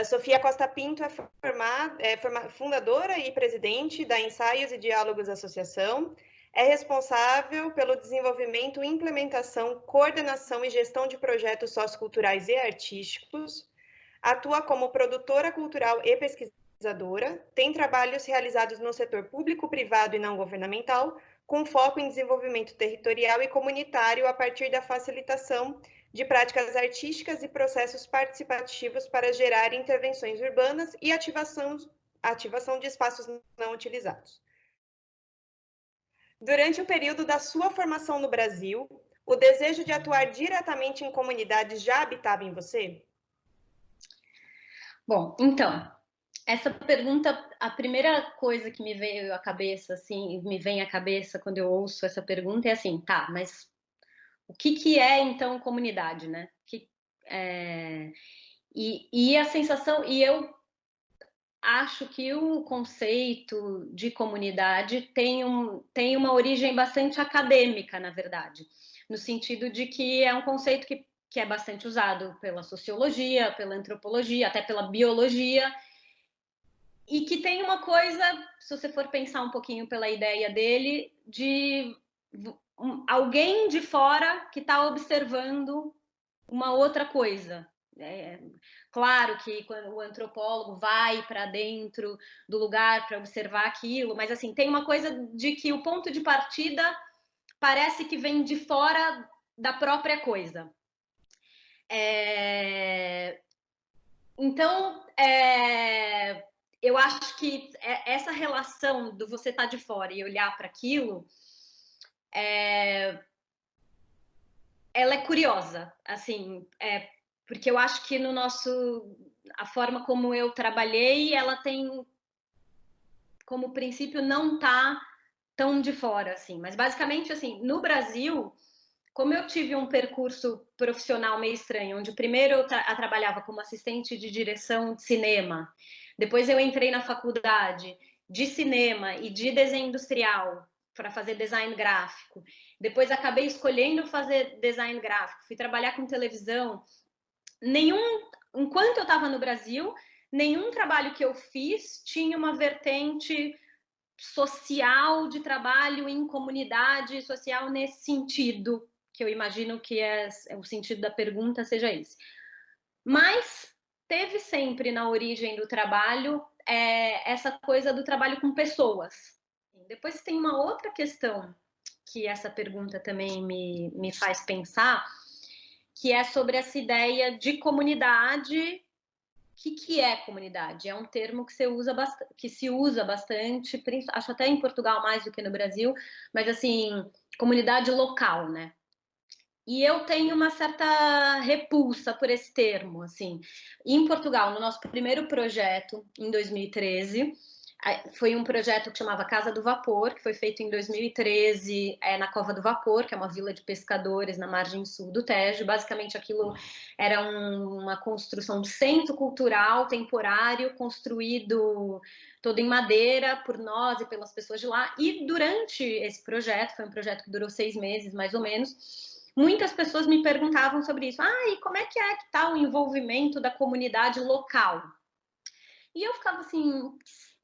A Sofia Costa Pinto é, formada, é fundadora e presidente da Ensaios e Diálogos Associação, é responsável pelo desenvolvimento, implementação, coordenação e gestão de projetos socioculturais e artísticos, atua como produtora cultural e pesquisadora, tem trabalhos realizados no setor público, privado e não governamental, com foco em desenvolvimento territorial e comunitário a partir da facilitação de práticas artísticas e processos participativos para gerar intervenções urbanas e ativação, ativação de espaços não utilizados. Durante o período da sua formação no Brasil, o desejo de atuar diretamente em comunidades já habitava em você? Bom, então, essa pergunta, a primeira coisa que me veio à cabeça, assim, me vem à cabeça quando eu ouço essa pergunta é assim, tá, mas o que, que é então comunidade, né? Que, é, e, e a sensação, e eu acho que o conceito de comunidade tem, um, tem uma origem bastante acadêmica, na verdade, no sentido de que é um conceito que, que é bastante usado pela sociologia, pela antropologia, até pela biologia, e que tem uma coisa, se você for pensar um pouquinho pela ideia dele, de alguém de fora que está observando uma outra coisa. É, claro que quando o antropólogo vai para dentro do lugar para observar aquilo, mas assim tem uma coisa de que o ponto de partida parece que vem de fora da própria coisa. É... Então, é... eu acho que é, essa relação do você estar tá de fora e olhar para aquilo é, ela é curiosa, assim, é, porque eu acho que no nosso, a forma como eu trabalhei, ela tem como princípio não tá tão de fora, assim, mas basicamente, assim, no Brasil, como eu tive um percurso profissional meio estranho, onde primeiro eu, tra trabalhava como assistente de direção de cinema, depois eu entrei na faculdade de cinema e de desenho industrial, para fazer design gráfico. Depois acabei escolhendo fazer design gráfico, fui trabalhar com televisão. Nenhum, enquanto eu estava no Brasil, nenhum trabalho que eu fiz tinha uma vertente social de trabalho em comunidade social nesse sentido, que eu imagino que é, é o sentido da pergunta seja esse. Mas teve sempre na origem do trabalho é, essa coisa do trabalho com pessoas, depois tem uma outra questão que essa pergunta também me, me faz pensar, que é sobre essa ideia de comunidade. O que, que é comunidade? É um termo que, usa que se usa bastante, acho até em Portugal mais do que no Brasil, mas assim, comunidade local, né? E eu tenho uma certa repulsa por esse termo, assim. Em Portugal, no nosso primeiro projeto, em 2013, foi um projeto que chamava Casa do Vapor, que foi feito em 2013 é, na Cova do Vapor, que é uma vila de pescadores na margem sul do Tejo. Basicamente, aquilo era um, uma construção de centro cultural temporário, construído todo em madeira por nós e pelas pessoas de lá. E durante esse projeto, foi um projeto que durou seis meses, mais ou menos, muitas pessoas me perguntavam sobre isso. Ah, e como é que é que está o envolvimento da comunidade local? E eu ficava assim,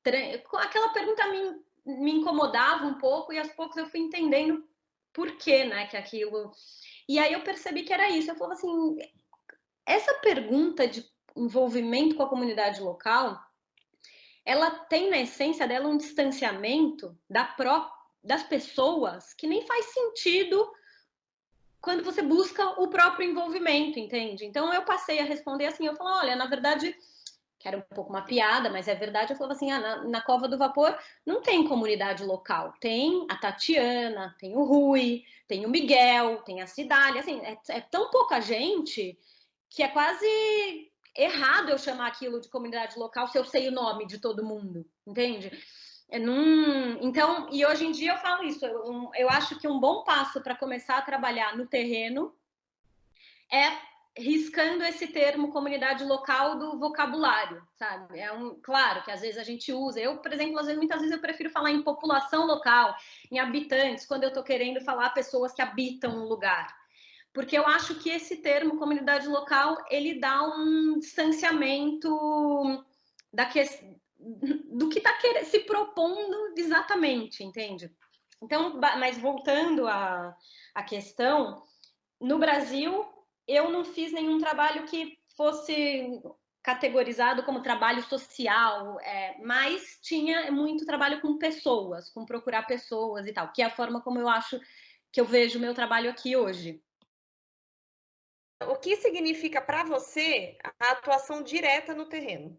aquela pergunta me, me incomodava um pouco e aos poucos eu fui entendendo por que, né, que aquilo... E aí eu percebi que era isso. Eu falava assim, essa pergunta de envolvimento com a comunidade local, ela tem na essência dela um distanciamento da pró das pessoas que nem faz sentido quando você busca o próprio envolvimento, entende? Então eu passei a responder assim, eu falo, olha, na verdade que era um pouco uma piada, mas é verdade, eu falava assim, ah, na, na, Cova do Vapor não tem comunidade local, tem a Tatiana, tem o Rui, tem o Miguel, tem a Cidália, assim, é, é tão pouca gente que é quase errado eu chamar aquilo de comunidade local se eu sei o nome de todo mundo, entende? É num... Então, e hoje em dia eu falo isso, eu, eu acho que um bom passo para começar a trabalhar no terreno é riscando esse termo comunidade local do vocabulário, sabe? É um, claro que às vezes a gente usa. Eu, por exemplo, às vezes, muitas vezes eu prefiro falar em população local, em habitantes, quando eu estou querendo falar pessoas que habitam um lugar. porque eu acho que esse termo comunidade local ele dá um distanciamento da que, do que está se propondo exatamente, entende? Então, mas voltando à, à questão, no Brasil eu não fiz nenhum trabalho que fosse categorizado como trabalho social, é, mas tinha muito trabalho com pessoas, com procurar pessoas e tal, que é a forma como eu acho que eu vejo o meu trabalho aqui hoje. O que significa para você a atuação direta no terreno?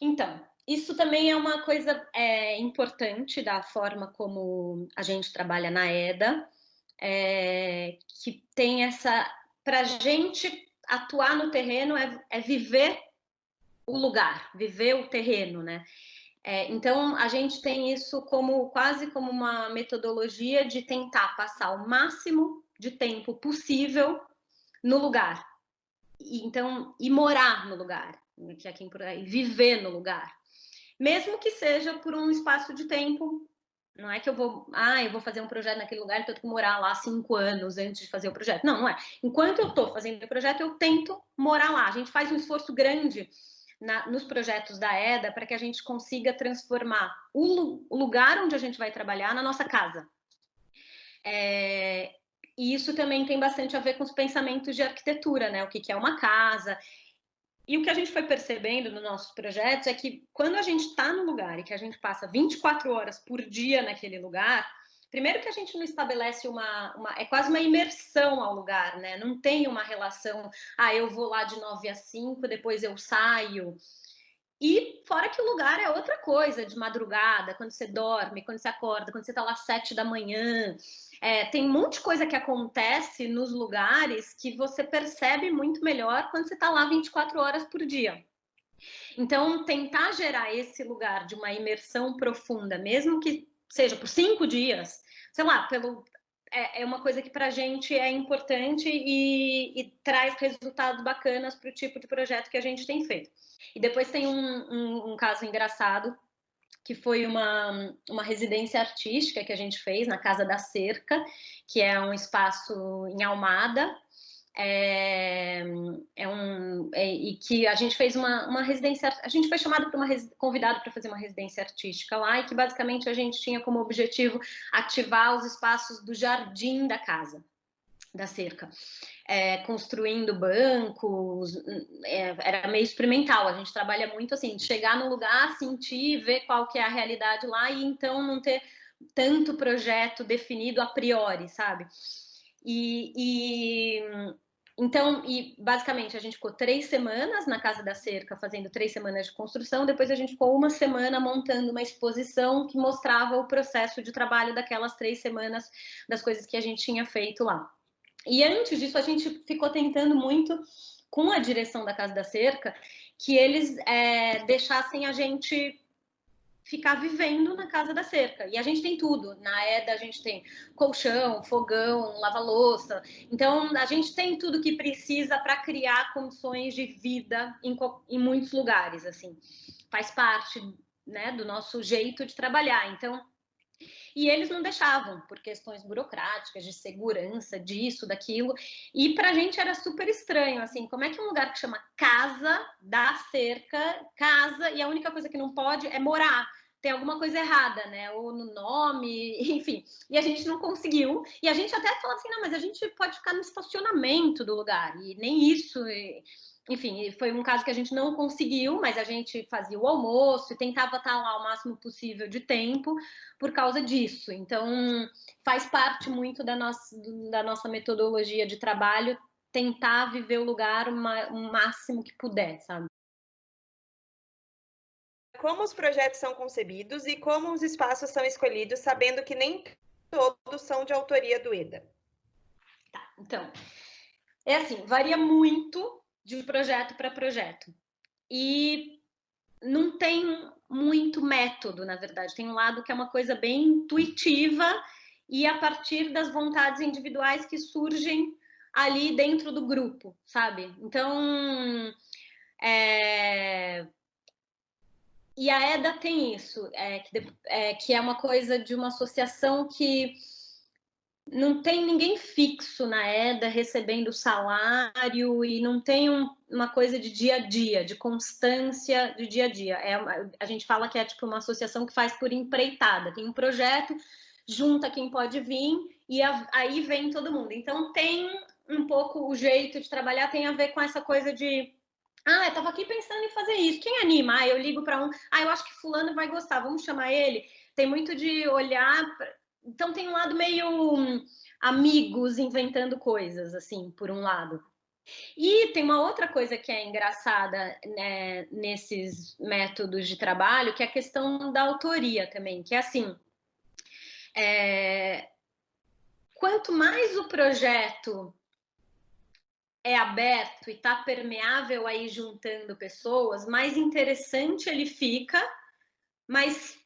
Então, isso também é uma coisa é, importante da forma como a gente trabalha na EDA, é, que tem essa. Para a gente atuar no terreno é, é, viver o lugar, viver o terreno, né? É, então a gente tem isso como quase como uma metodologia de tentar passar o máximo de tempo possível no lugar. E, então, e morar no lugar, que é quem por aí, viver no lugar. Mesmo que seja por um espaço de tempo, não é que eu vou, ah, eu vou fazer um projeto naquele lugar, então eu tenho que morar lá cinco anos antes de fazer o projeto. Não, não é. Enquanto eu estou fazendo o projeto, eu tento morar lá. A gente faz um esforço grande na, nos projetos da EDA para que a gente consiga transformar o, o, lugar onde a gente vai trabalhar na nossa casa. É, e isso também tem bastante a ver com os pensamentos de arquitetura, né? O que, que é uma casa. E o que a gente foi percebendo nos nossos projetos é que quando a gente está no lugar e que a gente passa 24 horas por dia naquele lugar, primeiro que a gente não estabelece uma, uma, é quase uma imersão ao lugar, né? Não tem uma relação, ah, eu vou lá de 9 a 5, depois eu saio. E fora que o lugar é outra coisa, de madrugada, quando você dorme, quando você acorda, quando você está lá às sete da manhã. É, tem um monte de coisa que acontece nos lugares que você percebe muito melhor quando você está lá 24 horas por dia. Então, tentar gerar esse lugar de uma imersão profunda, mesmo que seja por cinco dias, sei lá, pelo, é, é uma coisa que para a gente é importante e, e traz resultados bacanas para o tipo de projeto que a gente tem feito. E depois tem um, um, um caso engraçado que foi uma, uma residência artística que a gente fez na Casa da Cerca, que é um espaço em Almada, é, é um, é, e que a gente fez uma, uma residência, a gente foi chamado para uma convidado para fazer uma residência artística lá e que basicamente a gente tinha como objetivo ativar os espaços do jardim da casa, da cerca. É, construindo bancos, é, era meio experimental. A gente trabalha muito assim, chegar no lugar, sentir, ver qual que é a realidade lá e então não ter tanto projeto definido a priori, sabe? E, e então, e basicamente a gente ficou três semanas na Casa da Cerca fazendo três semanas de construção, depois a gente ficou uma semana montando uma exposição que mostrava o processo de trabalho daquelas três semanas das coisas que a gente tinha feito lá. E antes disso, a gente ficou tentando muito com a direção da Casa da Cerca que eles é, deixassem a gente ficar vivendo na casa da cerca. E a gente tem tudo. Na EDA a gente tem colchão, fogão, lava-louça. Então a gente tem tudo que precisa para criar condições de vida em, em, muitos lugares. Assim, faz parte né, do nosso jeito de trabalhar. Então e eles não deixavam por questões burocráticas, de segurança, disso, daquilo. E para a gente era super estranho, assim, como é que um lugar que chama casa, dá cerca, casa, e a única coisa que não pode é morar tem alguma coisa errada, né? Ou no nome, enfim. E a gente não conseguiu. E a gente até falou assim, não, mas a gente pode ficar no estacionamento do lugar. E nem isso. Enfim, foi um caso que a gente não conseguiu, mas a gente fazia o almoço e tentava estar lá o máximo possível de tempo por causa disso. Então, faz parte muito da nossa, da nossa metodologia de trabalho tentar viver o lugar o máximo que puder, sabe? como os projetos são concebidos e como os espaços são escolhidos, sabendo que nem todos são de autoria do EDA. Tá, então, é assim, varia muito de projeto para projeto. E não tem muito método, na verdade. Tem um lado que é uma coisa bem intuitiva e a partir das vontades individuais que surgem ali dentro do grupo, sabe? Então, é, e a EDA tem isso, é, é, que é uma coisa de uma associação que não tem ninguém fixo na EDA recebendo salário e não tem um, uma coisa de dia a dia, de constância de dia a dia. É uma, a gente fala que é tipo uma associação que faz por empreitada, tem um projeto, junta quem pode vir e a, aí vem todo mundo. Então tem um pouco o jeito de trabalhar tem a ver com essa coisa de ah, eu estava aqui pensando em fazer isso. Quem anima? Ah, eu ligo para um. Ah, eu acho que fulano vai gostar. Vamos chamar ele. Tem muito de olhar então tem um lado meio hum, amigos inventando coisas, assim, por um lado. E tem uma outra coisa que é engraçada né, nesses métodos de trabalho, que é a questão da autoria também, que é assim, é, quanto mais o projeto é aberto e está permeável aí juntando pessoas, mais interessante ele fica, mas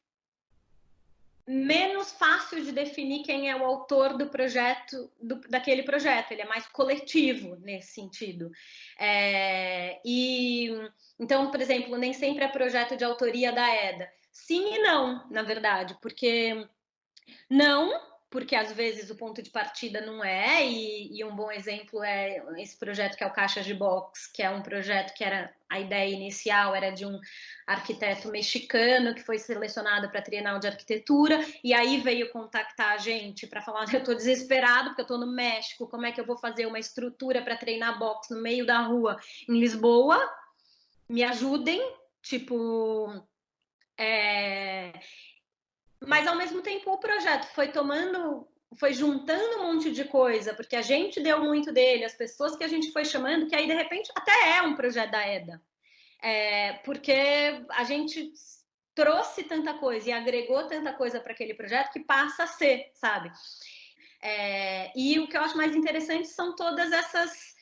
menos fácil de definir quem é o autor do projeto, do, daquele projeto, ele é mais coletivo nesse sentido. É, e então, por exemplo, nem sempre é projeto de autoria da EDA. Sim e não, na verdade, porque não porque às vezes o ponto de partida não é, e, e, um bom exemplo é esse projeto que é o Caixas de Box, que é um projeto que era a ideia inicial era de um arquiteto mexicano que foi selecionado para a Trienal de Arquitetura, e aí veio contactar a gente para falar: eu estou desesperado porque eu estou no México, como é que eu vou fazer uma estrutura para treinar box no meio da rua em Lisboa? Me ajudem, tipo. É mas ao mesmo tempo o projeto foi tomando, foi juntando um monte de coisa, porque a gente deu muito dele, as pessoas que a gente foi chamando, que aí de repente até é um projeto da EDA. É, porque a gente trouxe tanta coisa e agregou tanta coisa para aquele projeto que passa a ser, sabe? É, e o que eu acho mais interessante são todas essas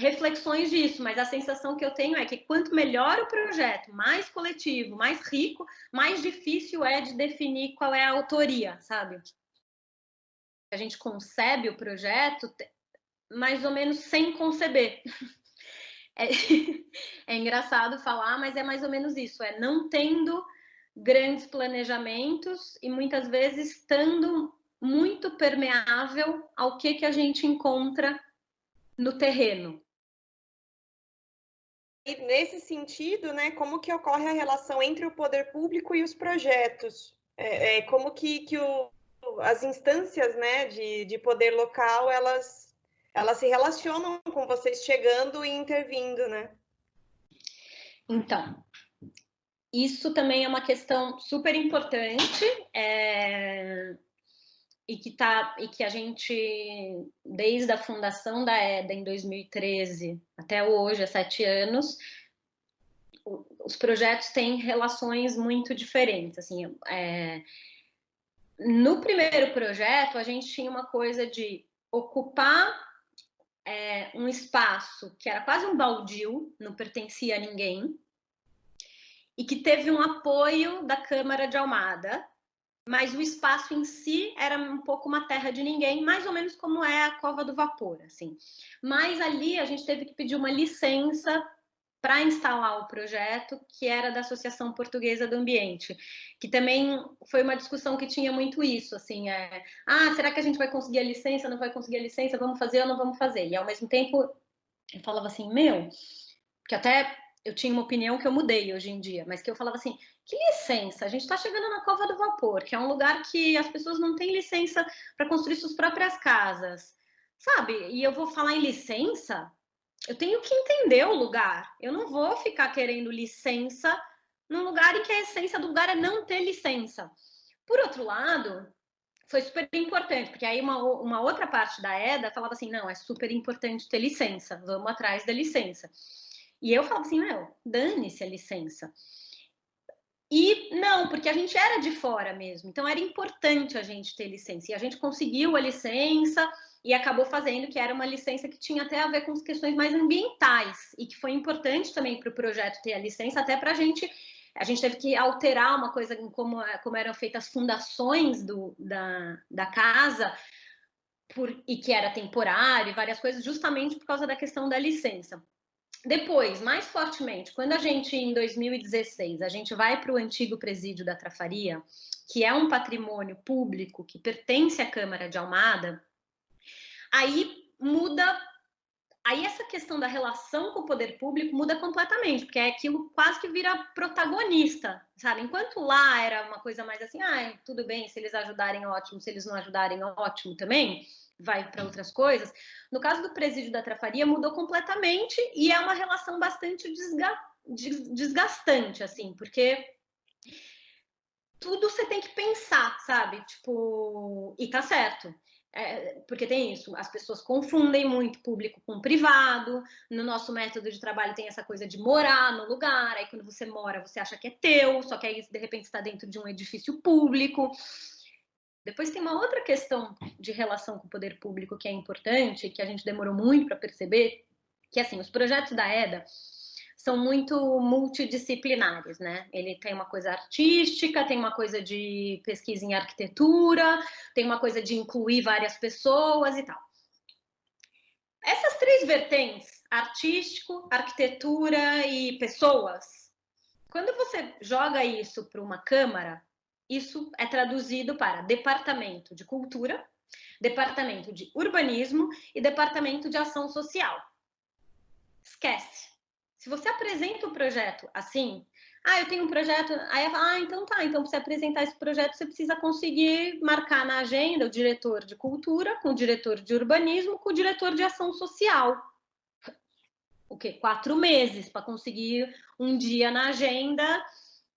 reflexões disso, mas a sensação que eu tenho é que quanto melhor o projeto, mais coletivo, mais rico, mais difícil é de definir qual é a autoria, sabe? A gente concebe o projeto mais ou menos sem conceber. É, é engraçado falar, mas é mais ou menos isso, é não tendo grandes planejamentos e muitas vezes estando muito permeável ao que, que a gente encontra no terreno. E nesse sentido, né, como que ocorre a relação entre o poder público e os projetos? É, é como que, que o, as instâncias né, de, de poder local, elas, elas se relacionam com vocês chegando e intervindo, né? Então, isso também é uma questão super importante. É e que tá e que a gente desde a fundação da EDA em 2013 até hoje, há sete anos, os projetos têm relações muito diferentes. Assim, é... no primeiro projeto a gente tinha uma coisa de ocupar é, um espaço que era quase um baldio, não pertencia a ninguém, e que teve um apoio da Câmara de Almada mas o espaço em si era um pouco uma terra de ninguém, mais ou menos como é a Cova do Vapor, assim. Mas ali a gente teve que pedir uma licença para instalar o projeto, que era da Associação Portuguesa do Ambiente, que também foi uma discussão que tinha muito isso, assim, é, ah, será que a gente vai conseguir a licença, não vai conseguir a licença, vamos fazer ou não vamos fazer? E ao mesmo tempo eu falava assim, meu, que até eu tinha uma opinião que eu mudei hoje em dia, mas que eu falava assim, que licença? A gente está chegando na Cova do Vapor, que é um lugar que as pessoas não têm licença para construir suas próprias casas, sabe? E eu vou falar em licença, eu tenho que entender o lugar. Eu não vou ficar querendo licença num lugar em que a essência do lugar é não ter licença. Por outro lado, foi super importante, porque aí uma, uma outra parte da EDA falava assim, não, é super importante ter licença, vamos atrás da licença. E eu falava assim, meu, dane-se a licença. E não, porque a gente era de fora mesmo, então era importante a gente ter licença. E a gente conseguiu a licença e acabou fazendo que era uma licença que tinha até a ver com as questões mais ambientais e que foi importante também para o projeto ter a licença, até para a gente. A gente teve que alterar uma coisa como, como eram feitas as fundações do, da, da casa, por, e que era temporário, várias coisas, justamente por causa da questão da licença. Depois, mais fortemente, quando a gente, em 2016, a gente vai para o antigo presídio da Trafaria, que é um patrimônio público que pertence à Câmara de Almada, aí muda aí essa questão da relação com o poder público muda completamente, porque é aquilo quase que vira protagonista, sabe? Enquanto lá era uma coisa mais assim, ah, tudo bem, se eles ajudarem, ótimo, se eles não ajudarem, ótimo também, vai para outras coisas. No caso do presídio da Trafaria, mudou completamente e é uma relação bastante desga desgastante, assim, porque tudo você tem que pensar, sabe? Tipo, e tá certo. É, porque tem isso, as pessoas confundem muito público com privado. No nosso método de trabalho tem essa coisa de morar no lugar. Aí quando você mora, você acha que é teu, só que aí de repente está dentro de um edifício público. Depois tem uma outra questão de relação com o poder público que é importante, que a gente demorou muito para perceber, que assim, os projetos da EDA são muito multidisciplinares, né? Ele tem uma coisa artística, tem uma coisa de pesquisa em arquitetura, tem uma coisa de incluir várias pessoas e tal. Essas três vertentes, artístico, arquitetura e pessoas, quando você joga isso para uma câmara, isso é traduzido para departamento de cultura, departamento de urbanismo e departamento de ação social. Esquece se você apresenta o projeto assim, ah, eu tenho um projeto, aí fala, ah, então tá, então para você apresentar esse projeto, você precisa conseguir marcar na agenda o diretor de cultura, com o diretor de urbanismo, com o diretor de ação social. O quê? Quatro meses para conseguir um dia na agenda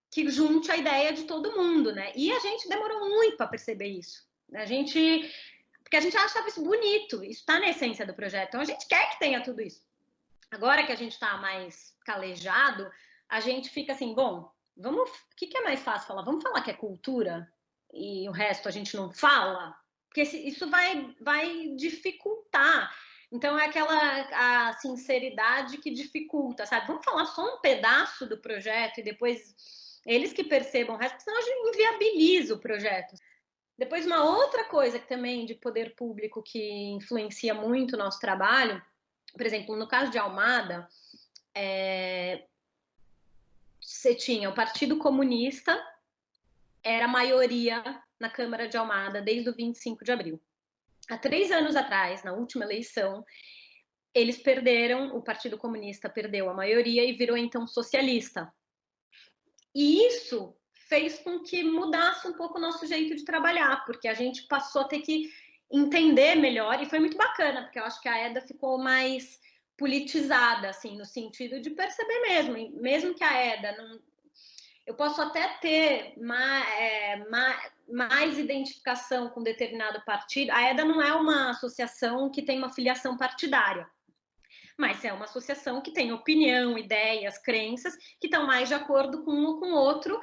que junte a ideia de todo mundo, né? E a gente demorou muito para perceber isso. A gente. Porque a gente achava isso bonito, isso está na essência do projeto. Então a gente quer que tenha tudo isso. Agora que a gente está mais calejado, a gente fica assim, bom, vamos, o que, que, é mais fácil falar? Vamos falar que é cultura e o resto a gente não fala? Porque isso vai, vai dificultar. Então é aquela a sinceridade que dificulta, sabe? Vamos falar só um pedaço do projeto e depois eles que percebam o resto, senão a gente inviabiliza o projeto. Depois, uma outra coisa que também de poder público que influencia muito o nosso trabalho por exemplo, no caso de Almada, é, você tinha o Partido Comunista, era a maioria na Câmara de Almada desde o 25 de abril. Há três anos atrás, na última eleição, eles perderam, o Partido Comunista perdeu a maioria e virou então socialista. E isso fez com que mudasse um pouco o nosso jeito de trabalhar, porque a gente passou a ter que entender melhor e foi muito bacana, porque eu acho que a EDA ficou mais politizada, assim, no sentido de perceber mesmo, mesmo que a EDA não. Eu posso até ter mais, é, mais, mais identificação com determinado partido. A EDA não é uma associação que tem uma filiação partidária, mas é uma associação que tem opinião, ideias, crenças que estão mais de acordo com um ou com o outro.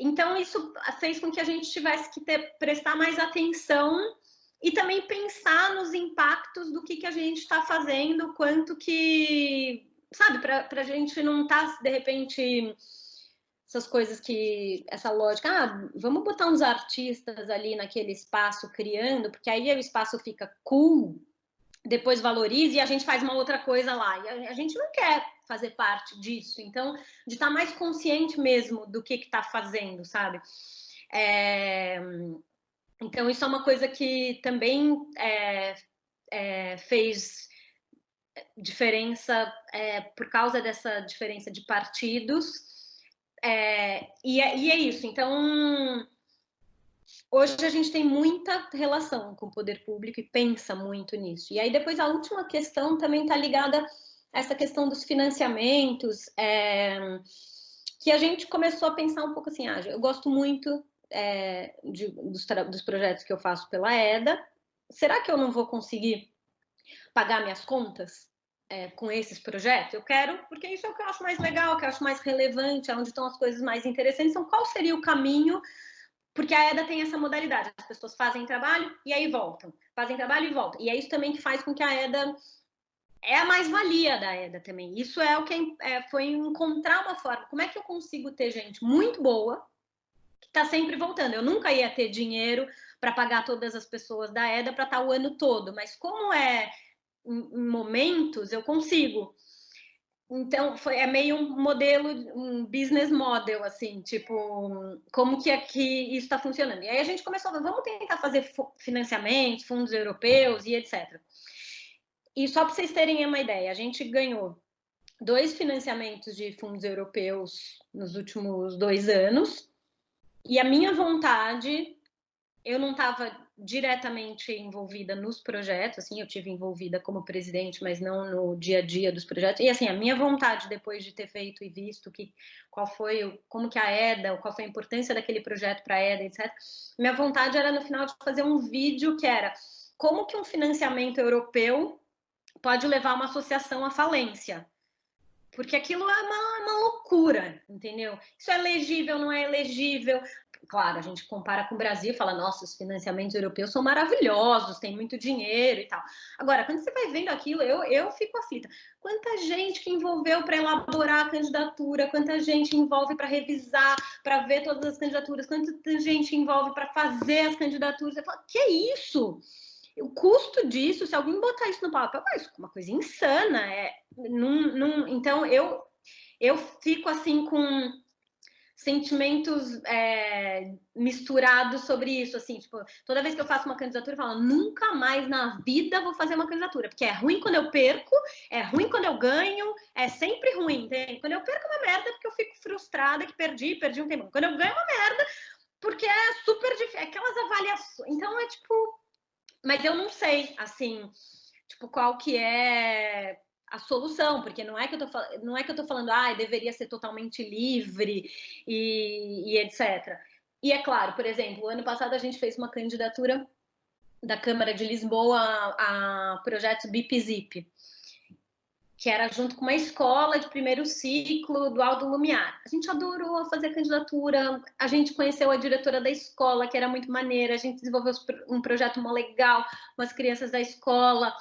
Então, isso fez com que a gente tivesse que ter, prestar mais atenção e também pensar nos impactos do que, que a gente está fazendo, quanto que, sabe, para a gente não estar, tá, de repente, essas coisas que, essa lógica, ah, vamos botar uns artistas ali naquele espaço criando, porque aí o espaço fica cool, depois valoriza e a gente faz uma outra coisa lá. E a, gente não quer fazer parte disso. Então, de estar tá mais consciente mesmo do que está fazendo, sabe? É, então, isso é uma coisa que também é, é, fez diferença é, por causa dessa diferença de partidos. É, e, é, e, é, isso. Então, hoje a gente tem muita relação com o poder público e pensa muito nisso. E aí, depois, a última questão também está ligada a essa questão dos financiamentos, é, que a gente começou a pensar um pouco assim, ah, eu gosto muito é, de, dos, dos projetos que eu faço pela EDA, será que eu não vou conseguir pagar minhas contas é, com esses projetos? Eu quero, porque isso é o que eu acho mais legal, que eu acho mais relevante, é onde estão as coisas mais interessantes. Então, qual seria o caminho? Porque a EDA tem essa modalidade, as pessoas fazem trabalho e aí voltam, fazem trabalho e voltam. E é isso também que faz com que a EDA é a mais-valia da EDA também. Isso é o que é, foi encontrar uma forma. Como é que eu consigo ter gente muito boa está sempre voltando. Eu nunca ia ter dinheiro para pagar todas as pessoas da EDA para estar tá o ano todo, mas como é em momentos, eu consigo. então foi é meio um modelo, um business model, assim, tipo, como que aqui isso está funcionando. E aí a gente começou a vamos tentar fazer financiamentos, fundos europeus e etc. E só para vocês terem uma ideia, a gente ganhou dois financiamentos de fundos europeus nos últimos dois anos. E a minha vontade, eu não estava diretamente envolvida nos projetos, assim, eu tive envolvida como presidente, mas não no dia a dia dos projetos. E assim, a minha vontade depois de ter feito e visto que qual foi, como que a EDA, qual foi a importância daquele projeto para a EDA, etc. Minha vontade era no final de fazer um vídeo que era como que um financiamento europeu pode levar uma associação à falência. Porque aquilo é uma, uma loucura, entendeu? Isso é elegível, não é elegível claro, a gente compara com o Brasil fala, nossa, os financiamentos europeus são maravilhosos, tem muito dinheiro e tal. Agora, quando você vai vendo aquilo, eu, eu fico aflita. Quanta gente que envolveu para elaborar a candidatura, quanta gente envolve para revisar, para ver todas as candidaturas, quanta gente envolve para fazer as candidaturas. Eu falo, que isso? O custo disso, se alguém botar isso no papel, é uma coisa insana. É, num, num, então, eu, eu fico assim com sentimentos é, misturados sobre isso, assim, tipo, toda vez que eu faço uma candidatura, eu falo, nunca mais na vida vou fazer uma candidatura, porque é ruim quando eu perco, é ruim quando eu ganho, é sempre ruim, entende? Quando eu perco é uma merda, porque eu fico frustrada que perdi, perdi um tempo. Quando eu ganho é uma merda, porque é super difícil, é aquelas avaliações, então é tipo, mas eu não sei, assim, tipo, qual que é a solução, porque não é que eu tô, não é que eu tô falando, ah, deveria ser totalmente livre e, e etc. E é claro, por exemplo, ano passado a gente fez uma candidatura da Câmara de Lisboa a, a projetos BIPZIP, que era junto com uma escola de primeiro ciclo do Aldo Lumiar. A gente adorou fazer a candidatura, a gente conheceu a diretora da escola, que era muito maneira, a gente desenvolveu um projeto mó legal com as crianças da escola.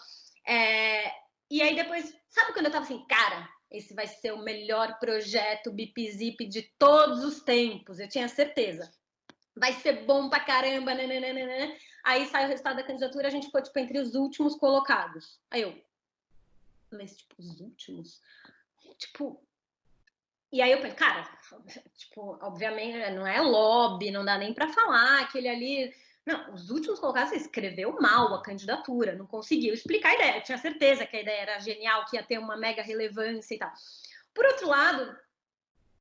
É, e aí depois, sabe quando eu tava assim, cara, esse vai ser o melhor projeto BIPZIP de todos os tempos, eu tinha certeza. Vai ser bom pra caramba, nananana. Aí sai o resultado da candidatura, a gente ficou, tipo, entre os últimos colocados. Aí eu, mas, tipo, os últimos? Tipo, e aí eu pensei, cara, tipo, obviamente não é lobby, não dá nem para falar, aquele ali não, os últimos colocados, você escreveu mal a candidatura, não conseguiu explicar a ideia. Eu tinha certeza que a ideia era genial, que ia ter uma mega relevância e tal. Por outro lado,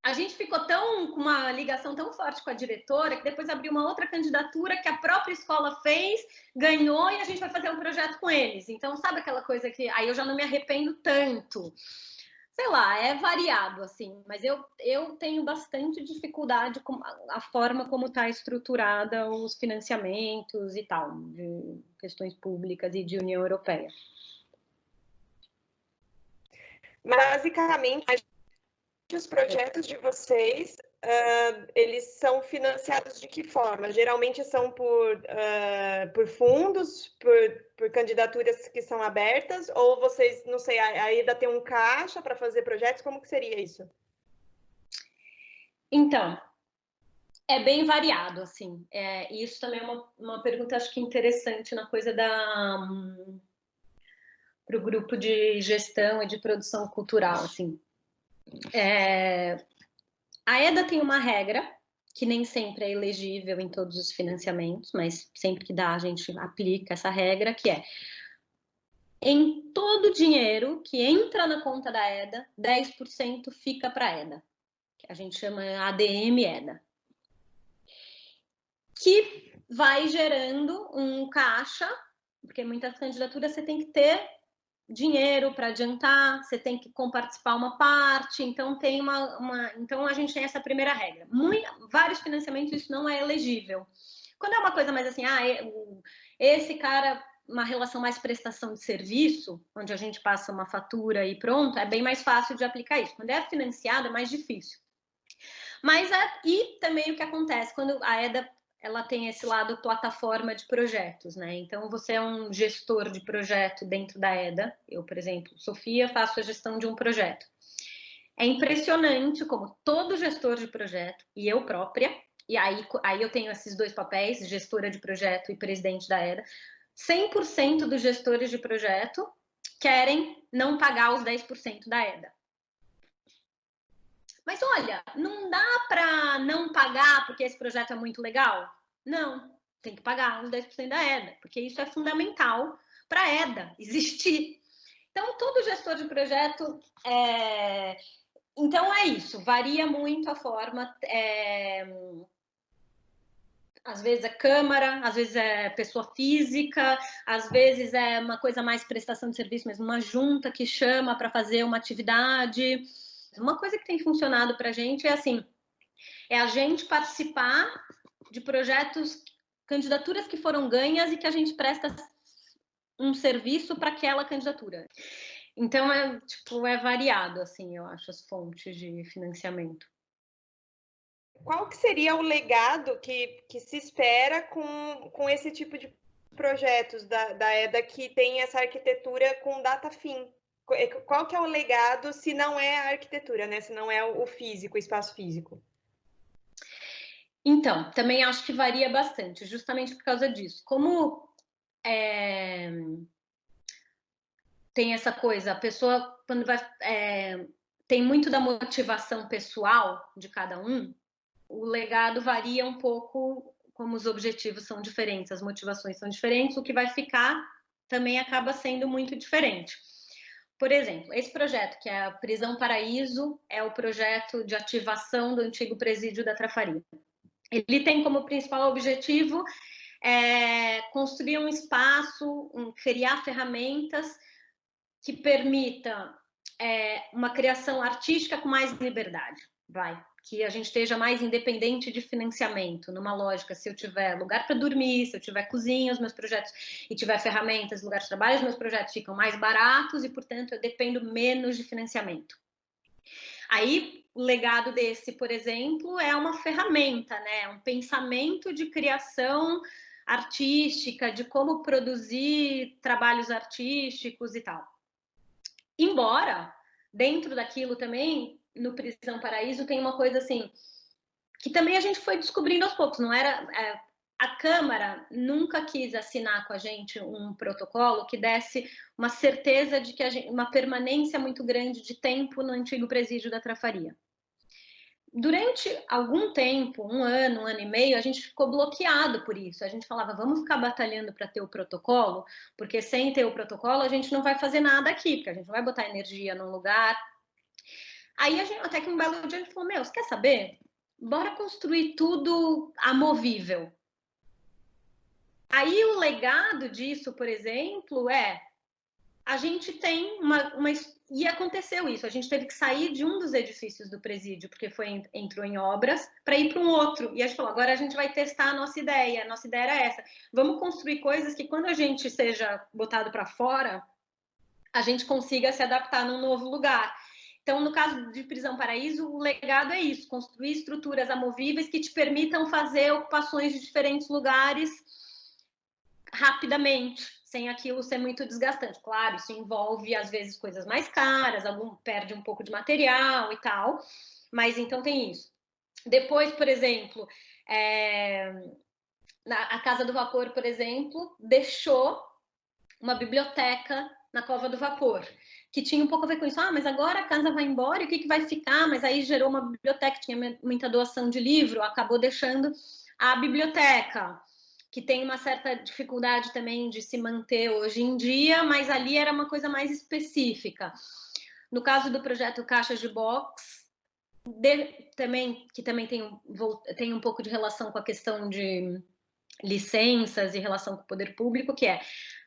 a gente ficou tão com uma ligação tão forte com a diretora que depois abriu uma outra candidatura que a própria escola fez, ganhou e a gente vai fazer um projeto com eles. Então, sabe aquela coisa que aí eu já não me arrependo tanto sei lá, é variado, assim, mas eu, eu tenho bastante dificuldade com a forma como está estruturada os financiamentos e tal, de questões públicas e de União Europeia. Basicamente, os projetos de vocês uh, eles são financiados de que forma? Geralmente são por, uh, por fundos, por, por candidaturas que são abertas, ou vocês, não sei, ainda tem um caixa para fazer projetos? Como que seria isso? Então, é bem variado, assim. É, isso também é uma, uma pergunta, acho que interessante na coisa da... Um, para o grupo de gestão e de produção cultural, assim. É, a EDA tem uma regra, que nem sempre é elegível em todos os financiamentos, mas sempre que dá a gente aplica essa regra, que é em todo o dinheiro que entra na conta da EDA, 10% fica para a EDA, que a gente chama ADM EDA, que vai gerando um caixa, porque muitas candidaturas você tem que ter dinheiro para adiantar, você tem que comparticipar uma parte, então tem uma, uma, então a gente tem essa primeira regra. Muito, vários financiamentos isso não é elegível. Quando é uma coisa mais assim, ah, esse cara uma relação mais prestação de serviço, onde a gente passa uma fatura e pronto, é bem mais fácil de aplicar isso. Quando é financiado é mais difícil. Mas é, e também o que acontece quando a EDA ela tem esse lado plataforma de projetos, né? Então, você é um gestor de projeto dentro da EDA. Eu, por exemplo, Sofia, faço a gestão de um projeto. É impressionante como todo gestor de projeto, e eu própria, e aí, aí eu tenho esses dois papéis, gestora de projeto e presidente da EDA, 100% dos gestores de projeto querem não pagar os 10% da EDA. Mas olha, não dá para não pagar porque esse projeto é muito legal? Não, tem que pagar os 10% da EDA, porque isso é fundamental para a EDA existir. Então, todo gestor de projeto. É... Então, é isso, varia muito a forma. É às vezes é câmara, às vezes é pessoa física, às vezes é uma coisa mais prestação de serviço, mesmo uma junta que chama para fazer uma atividade. Uma coisa que tem funcionado para a gente é assim, é a gente participar de projetos, candidaturas que foram ganhas e que a gente presta um serviço para aquela candidatura. Então é tipo é variado assim, eu acho as fontes de financiamento qual que seria o legado que, que se espera com, com esse tipo de projetos da, da EDA que tem essa arquitetura com data fim? É, qual que é o legado se não é a arquitetura, né? Se não é o físico, o espaço físico? Então, também acho que varia bastante, justamente por causa disso. Como é, tem essa coisa, a pessoa quando vai é, tem muito da motivação pessoal de cada um, o legado varia um pouco, como os objetivos são diferentes, as motivações são diferentes, o que vai ficar também acaba sendo muito diferente. Por exemplo, esse projeto, que é a Prisão Paraíso, é o projeto de ativação do antigo presídio da Trafaria. Ele tem como principal objetivo é, construir um espaço, um, criar ferramentas que permita é, uma criação artística com mais liberdade. Vai, que a gente esteja mais independente de financiamento, numa lógica, se eu tiver lugar para dormir, se eu tiver cozinha, os meus projetos, e tiver ferramentas, lugar de trabalho, os meus projetos ficam mais baratos e, portanto, eu dependo menos de financiamento. Aí, o legado desse, por exemplo, é uma ferramenta, né? um pensamento de criação artística, de como produzir trabalhos artísticos e tal. Embora, dentro daquilo também, no Prisão Paraíso tem uma coisa assim que também a gente foi descobrindo aos poucos. Não era é, a Câmara nunca quis assinar com a gente um protocolo que desse uma certeza de que gente, uma permanência muito grande de tempo no antigo presídio da Trafaria. Durante algum tempo, um ano, um ano e meio, a gente ficou bloqueado por isso. A gente falava, vamos ficar batalhando para ter o protocolo, porque sem ter o protocolo a gente não vai fazer nada aqui, porque a gente não vai botar energia num lugar, Aí gente, até que um belo dia a gente falou, meu, você quer saber? Bora construir tudo amovível. Aí o legado disso, por exemplo, é a gente tem uma, uma e aconteceu isso. A gente teve que sair de um dos edifícios do presídio porque foi entrou em obras para ir para um outro. E a gente falou, agora a gente vai testar a nossa ideia. A nossa ideia era essa. Vamos construir coisas que quando a gente seja botado para fora, a gente consiga se adaptar num novo lugar. Então, no caso de Prisão Paraíso, o legado é isso: construir estruturas amovíveis que te permitam fazer ocupações de diferentes lugares rapidamente, sem aquilo ser muito desgastante. Claro, isso envolve às vezes coisas mais caras, algum perde um pouco de material e tal, mas então tem isso. Depois, por exemplo, é, na, a Casa do Vapor, por exemplo, deixou uma biblioteca na Cova do Vapor que tinha um pouco a ver com isso. Ah, mas agora a casa vai embora, e o que, que vai ficar? Mas aí gerou uma biblioteca, tinha muita doação de livro, acabou deixando a biblioteca, que tem uma certa dificuldade também de se manter hoje em dia, mas ali era uma coisa mais específica. No caso do projeto Caixas de Box, de, também, que também tem, tem um pouco de relação com a questão de licenças e relação com o poder público, que é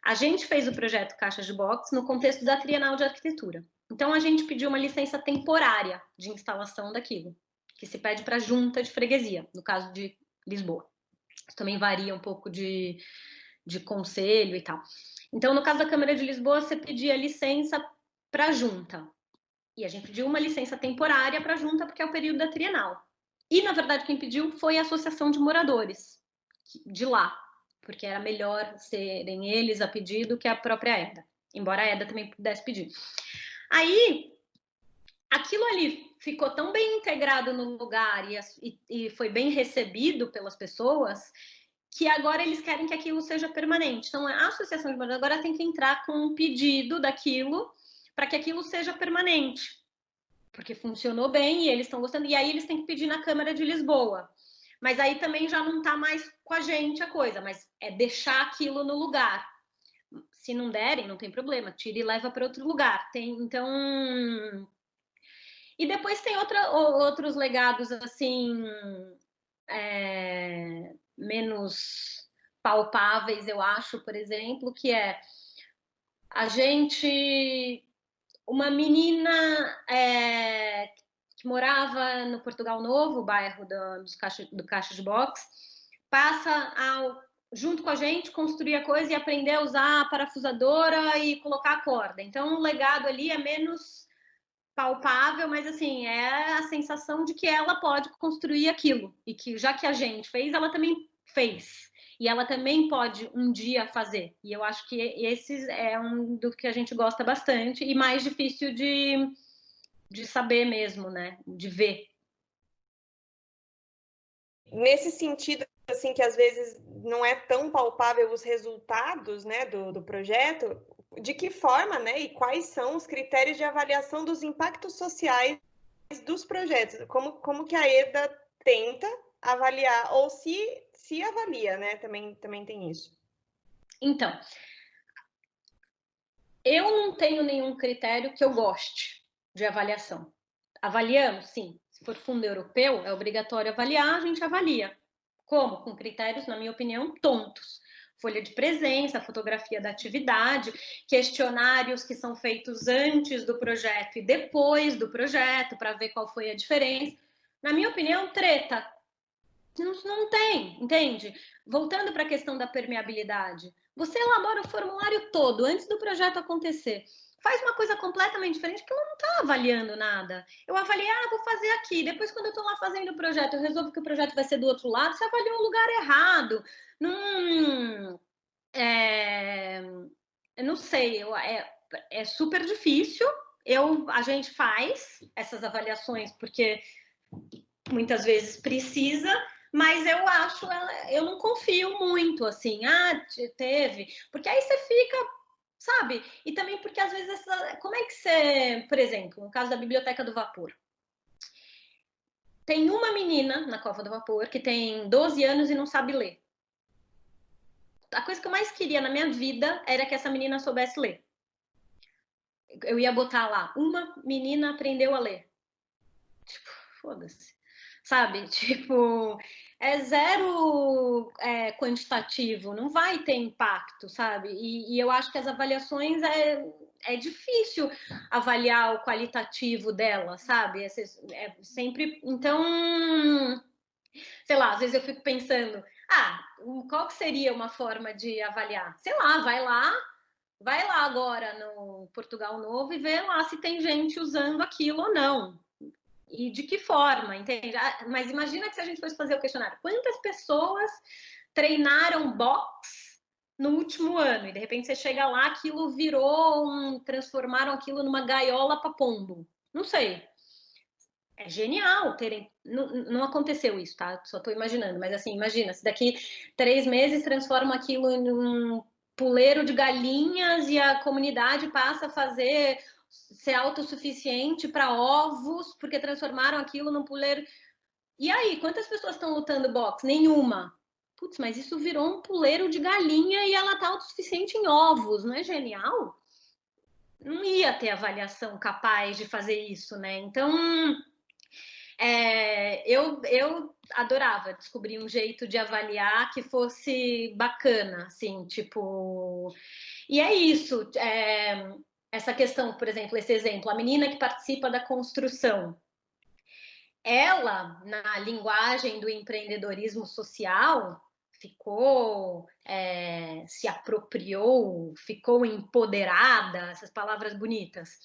a gente fez o projeto Caixas de Box no contexto da Trienal de Arquitetura. Então, a gente pediu uma licença temporária de instalação daquilo, que se pede para junta de freguesia, no caso de Lisboa. Isso também varia um pouco de, de conselho e tal. Então, no caso da Câmara de Lisboa, você pedia licença para junta. E a gente pediu uma licença temporária para junta, porque é o período da Trienal. E, na verdade, quem pediu foi a Associação de Moradores de lá, porque era melhor serem eles a pedir do que a própria EDA, embora a EDA também pudesse pedir. Aí, aquilo ali ficou tão bem integrado no lugar e, e, e foi bem recebido pelas pessoas que agora eles querem que aquilo seja permanente. Então, a associação de moradores agora tem que entrar com um pedido daquilo para que aquilo seja permanente. porque funcionou bem e eles estão gostando, e aí eles têm que pedir na Câmara de Lisboa. Mas aí também já não está mais com a gente a coisa, mas é deixar aquilo no lugar. Se não derem, não tem problema, tira e leva para outro lugar. Tem, então. E depois tem outra, outros legados assim é, menos palpáveis, eu acho, por exemplo, que é a gente, uma menina é, que morava no Portugal Novo, bairro do, dos caixa, do Caixa de Box, passa ao, junto com a gente, construir a coisa e aprender a usar a parafusadora e colocar a corda. Então, o legado ali é menos palpável, mas assim, é a sensação de que ela pode construir aquilo e que já que a gente fez, ela também fez. E ela também pode um dia fazer. E eu acho que esse é um do que a gente gosta bastante e mais difícil de, de saber mesmo, né? De ver. Nesse sentido, assim, que às vezes não é tão palpável os resultados, né, do, do projeto, de que forma, né, e quais são os critérios de avaliação dos impactos sociais dos projetos? Como, como que a EDA tenta avaliar, ou se, se avalia, né? Também, também tem isso. Então, eu não tenho nenhum critério que eu goste de avaliação. Avaliamos, sim. Se for fundo europeu, é obrigatório avaliar, a gente avalia. Como? Com critérios, na minha opinião, tontos folha de presença, fotografia da atividade, questionários que são feitos antes do projeto e depois do projeto, para ver qual foi a diferença. Na minha opinião, treta. Não, não tem, entende? Voltando para a questão da permeabilidade. Você elabora o formulário todo antes do projeto acontecer faz uma coisa completamente diferente que ela não está avaliando nada. Eu avaliei, ah, vou fazer aqui. Depois, quando eu estou lá fazendo o projeto, eu resolvo que o projeto vai ser do outro lado, você avaliou o lugar errado. Não, é, não sei, eu, é, é super difícil. Eu, a gente faz essas avaliações porque muitas vezes precisa, mas eu acho, eu não confio muito, assim, ah, teve, porque aí você fica sabe? E também porque às vezes essa, como é que você, por exemplo, no caso da biblioteca do vapor, tem uma menina na Cova do Vapor que tem 12 anos e não sabe ler. A coisa que eu mais queria na minha vida era que essa menina soubesse ler. Eu ia botar lá, uma menina aprendeu a ler. Tipo, foda-se. Sabe? Tipo, é zero é, quantitativo, não vai ter impacto, sabe? E, e, eu acho que as avaliações é, é difícil avaliar o qualitativo dela, sabe? É, é sempre. Então, sei lá, às vezes eu fico pensando, ah, qual que seria uma forma de avaliar? Sei lá, vai lá, vai lá agora no Portugal Novo e vê lá se tem gente usando aquilo ou não e de que forma, entende? Ah, mas imagina que se a gente fosse fazer o questionário, quantas pessoas treinaram box no último ano? E de repente você chega lá, aquilo virou um. transformaram aquilo numa gaiola para pombo. Não sei. É genial terem. Não, não aconteceu isso, tá? Só estou imaginando, mas assim, imagina, se daqui três meses transforma aquilo em um puleiro de galinhas e a comunidade passa a fazer ser autossuficiente para ovos, porque transformaram aquilo num puleiro. E aí, quantas pessoas estão lutando boxe? Nenhuma. Putz, mas isso virou um puleiro de galinha e ela está autossuficiente em ovos, não é genial? Não ia ter avaliação capaz de fazer isso, né? Então, é, eu, eu adorava descobrir um jeito de avaliar que fosse bacana, assim, tipo. E é isso. É, essa questão, por exemplo, esse exemplo, a menina que participa da construção, ela, na linguagem do empreendedorismo social, ficou, é, se apropriou, ficou empoderada, essas palavras bonitas.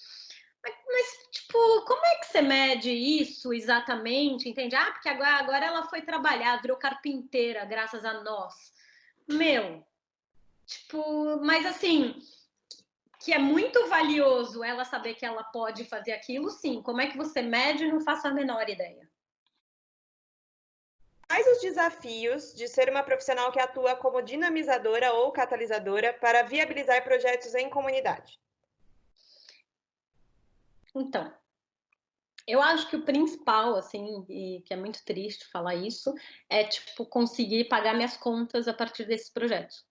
Mas, mas, tipo, como é que você mede isso exatamente? Entende? Ah, porque agora, agora ela foi trabalhar, virou carpinteira, graças a nós. Meu, tipo, mas assim, que é muito valioso ela saber que ela pode fazer aquilo, sim. Como é que você mede? Não faço a menor ideia. Quais os desafios de ser uma profissional que atua como dinamizadora ou catalisadora para viabilizar projetos em comunidade? Então, Eu acho que o principal, assim, e que é muito triste falar isso, é, tipo, conseguir pagar minhas contas a partir desses projetos.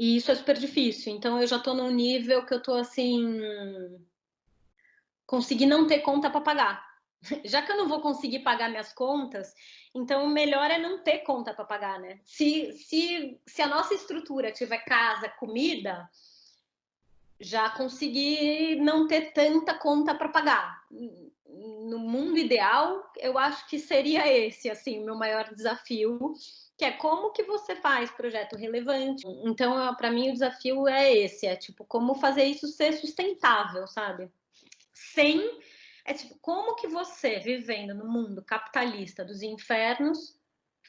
E isso é super difícil. Então, eu já estou num nível que eu estou, assim, conseguir não ter conta para pagar. Já que eu não vou conseguir pagar minhas contas, então o melhor é não ter conta para pagar, né? Se, se, se a nossa estrutura tiver casa, comida, já consegui não ter tanta conta para pagar no mundo ideal, eu acho que seria esse, assim, o meu maior desafio, que é como que você faz projeto relevante. Então, para mim, o desafio é esse, é tipo, como fazer isso ser sustentável, sabe? Sem, é tipo, como que você, vivendo no mundo capitalista dos infernos,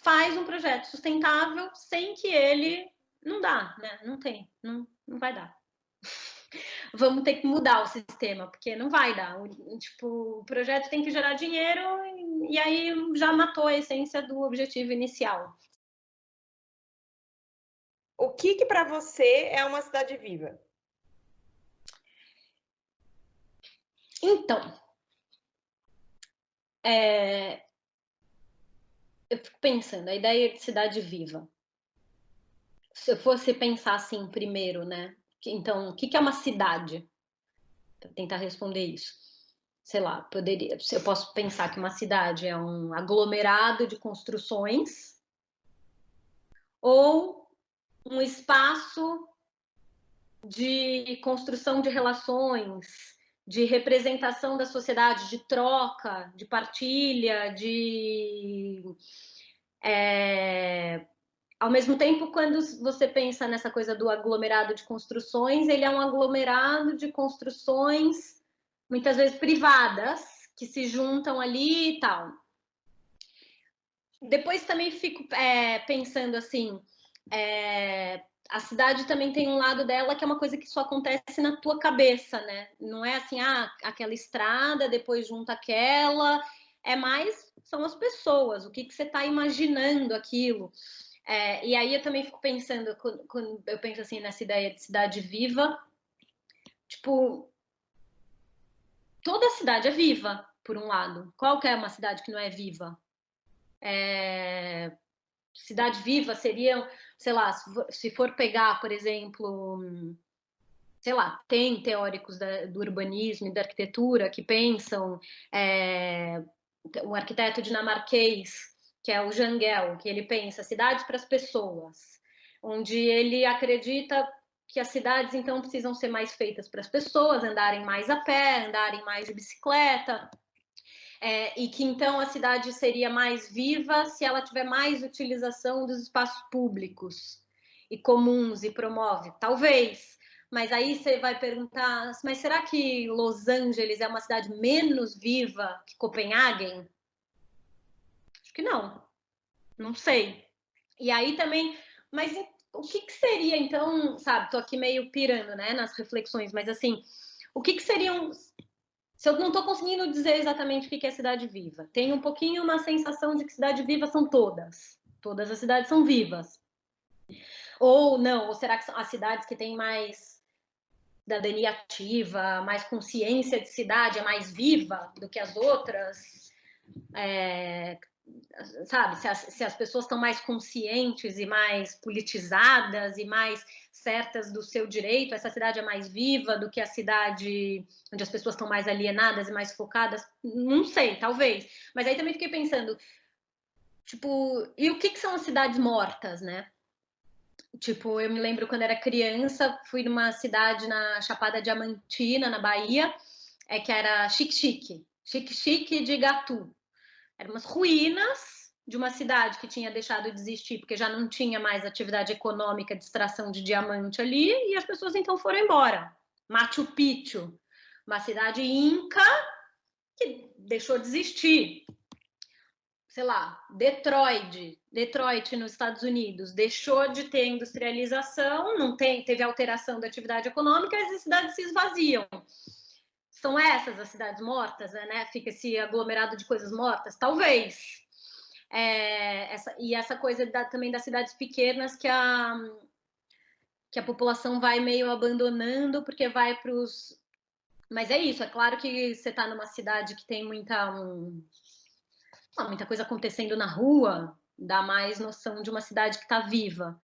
faz um projeto sustentável sem que ele, não dá, né? Não tem, não, não vai dar vamos ter que mudar o sistema, porque não vai dar. O, tipo, o projeto tem que gerar dinheiro e, e aí já matou a essência do objetivo inicial. O que, que para você é uma cidade viva? Então, é... eu fico pensando, a ideia de cidade viva. Se eu fosse pensar assim primeiro, né? Então, o que é uma cidade? Vou tentar responder isso. Sei lá, poderia, eu posso pensar que uma cidade é um aglomerado de construções ou um espaço de construção de relações, de representação da sociedade, de troca, de partilha, de é, ao mesmo tempo, quando você pensa nessa coisa do aglomerado de construções, ele é um aglomerado de construções, muitas vezes privadas, que se juntam ali e tal. Depois também fico é, pensando assim, é, a cidade também tem um lado dela que é uma coisa que só acontece na tua cabeça, né? Não é assim, ah, aquela estrada, depois junta aquela, é mais são as pessoas, o que, que você está imaginando aquilo. É, e aí eu também fico pensando, quando, quando eu penso assim nessa ideia de cidade viva, tipo, toda cidade é viva, por um lado. Qual que é uma cidade que não é viva? É, cidade viva seria, sei lá, se for pegar, por exemplo, sei lá, tem teóricos da, do urbanismo e da arquitetura que pensam, é, um arquiteto dinamarquês que é o Jangel, que ele pensa cidades para as pessoas, onde ele acredita que as cidades então precisam ser mais feitas para as pessoas andarem mais a pé, andarem mais de bicicleta, é, e que então a cidade seria mais viva se ela tiver mais utilização dos espaços públicos e comuns e promove. Talvez, mas aí você vai perguntar, mas será que Los Angeles é uma cidade menos viva que Copenhague? Acho que não. Não sei. E aí também, mas o que, que seria então, sabe? Tô aqui meio pirando, né, nas reflexões, mas assim, o que, que seriam se eu não estou conseguindo dizer exatamente o que é cidade viva, tem um pouquinho uma sensação de que cidade viva são todas. Todas as cidades são vivas. Ou não, ou será que são as cidades que têm mais cidadania ativa, mais consciência de cidade, é mais viva do que as outras? É, sabe, se as, se as pessoas estão mais conscientes e mais politizadas e mais certas do seu direito, essa cidade é mais viva do que a cidade onde as pessoas estão mais alienadas e mais focadas, não sei, talvez. Mas aí também fiquei pensando, tipo, e o que, que são as cidades mortas, né? Tipo, eu me lembro quando era criança, fui numa cidade na Chapada Diamantina, na Bahia, é que era Chique-Chique, Chique-Chique de Gatu. Eram umas ruínas de uma cidade que tinha deixado de existir porque já não tinha mais atividade econômica de extração de diamante ali e as pessoas então foram embora. Machu Picchu, uma cidade inca que deixou de existir. Sei lá, Detroit, Detroit nos Estados Unidos, deixou de ter industrialização, não tem, teve alteração da atividade econômica, as cidades se esvaziam. São essas as cidades mortas, né? Fica esse aglomerado de coisas mortas? Talvez. É, essa, e essa coisa da, também das cidades pequenas que a, que a população vai meio abandonando porque vai para os Mas é isso, é claro que você está numa cidade que tem muita, um, muita coisa acontecendo na rua, dá mais noção de uma cidade que está viva.